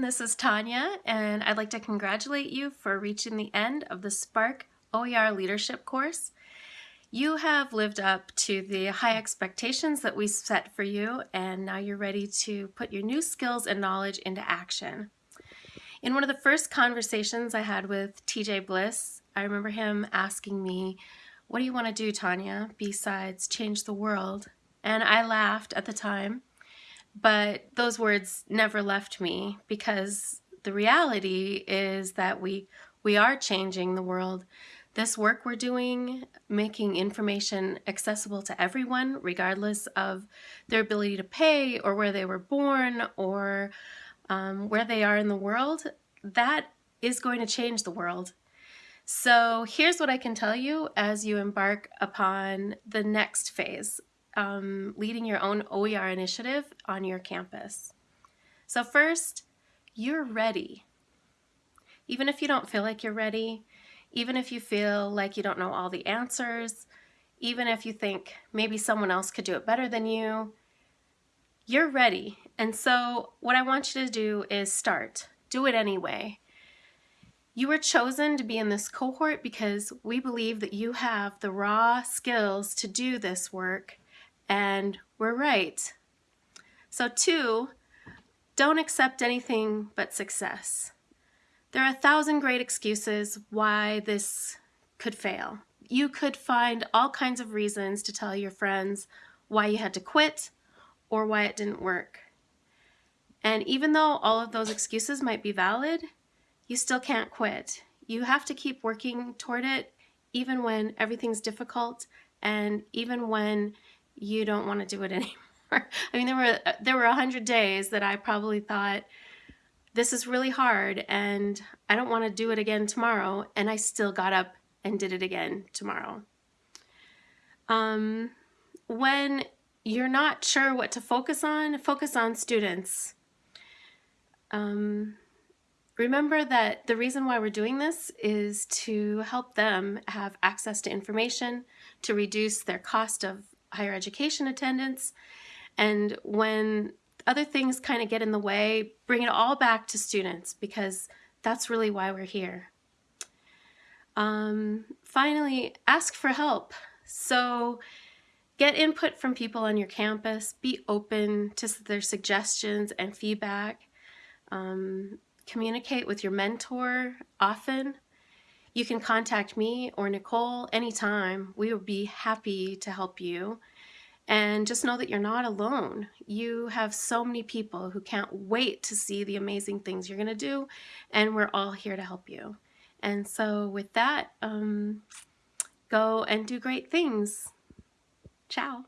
this is Tanya, and I'd like to congratulate you for reaching the end of the Spark OER Leadership course. You have lived up to the high expectations that we set for you, and now you're ready to put your new skills and knowledge into action. In one of the first conversations I had with TJ Bliss, I remember him asking me, what do you want to do, Tanya, besides change the world? And I laughed at the time but those words never left me because the reality is that we we are changing the world. This work we're doing, making information accessible to everyone, regardless of their ability to pay or where they were born or um, where they are in the world, that is going to change the world. So here's what I can tell you as you embark upon the next phase um, leading your own OER initiative on your campus. So first, you're ready. Even if you don't feel like you're ready, even if you feel like you don't know all the answers, even if you think maybe someone else could do it better than you, you're ready. And so what I want you to do is start. Do it anyway. You were chosen to be in this cohort because we believe that you have the raw skills to do this work and we're right. So two, don't accept anything but success. There are a thousand great excuses why this could fail. You could find all kinds of reasons to tell your friends why you had to quit or why it didn't work. And even though all of those excuses might be valid, you still can't quit. You have to keep working toward it even when everything's difficult and even when you don't want to do it anymore. I mean, there were there were a hundred days that I probably thought this is really hard and I don't want to do it again tomorrow, and I still got up and did it again tomorrow. Um, when you're not sure what to focus on, focus on students. Um, remember that the reason why we're doing this is to help them have access to information, to reduce their cost of higher education attendance. And when other things kind of get in the way, bring it all back to students because that's really why we're here. Um, finally, ask for help. So get input from people on your campus, be open to their suggestions and feedback. Um, communicate with your mentor often. You can contact me or Nicole anytime. We would be happy to help you. And just know that you're not alone. You have so many people who can't wait to see the amazing things you're going to do, and we're all here to help you. And so, with that, um, go and do great things. Ciao.